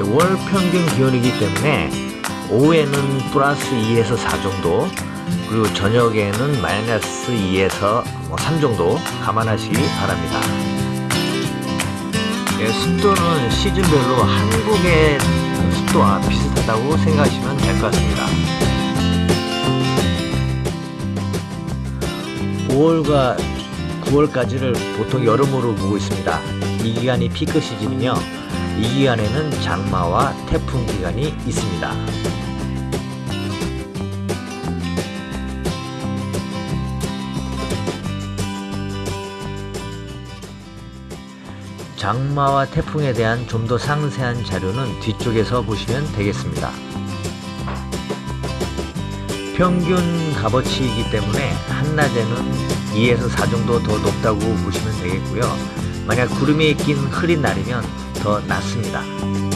월 평균 기온이기 때문에 오후에는 플러스 2에서 4 정도 그리고 저녁에는 마이너스 2에서 3 정도 감안하시기 바랍니다. 예, 습도는 시즌별로 한국의 습도와 비슷하다고 생각하시면 될 것 같습니다. 5월과 9월까지를 보통 여름으로 보고 있습니다. 이 기간이 피크 시즌이며 이 기간에는 장마와 태풍 기간이 있습니다. 장마와 태풍에 대한 좀 더 상세한 자료는 뒤쪽에서 보시면 되겠습니다. 평균 값어치이기 때문에 한낮에는 2에서 4 정도 더 높다고 보시면 되겠고요. 만약 구름이 낀 흐린 날이면 더 낮습니다.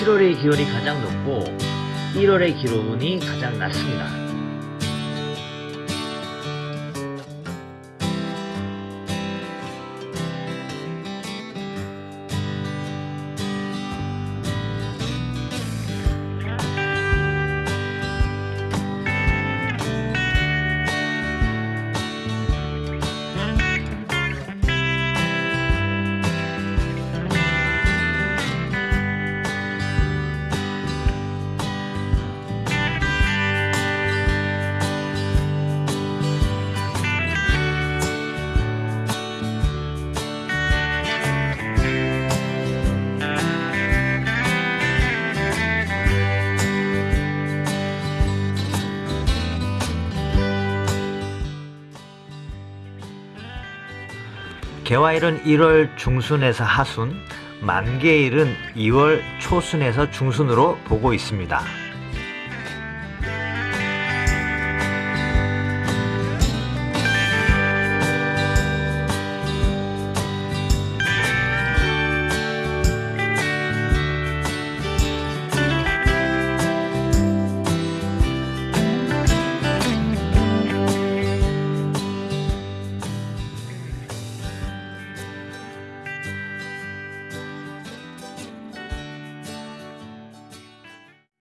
칠월의 기온이 가장 높고 1월의 기온이 가장 낮습니다. 개화일은 1월 중순에서 하순, 만개일은 2월 초순에서 중순으로 보고 있습니다.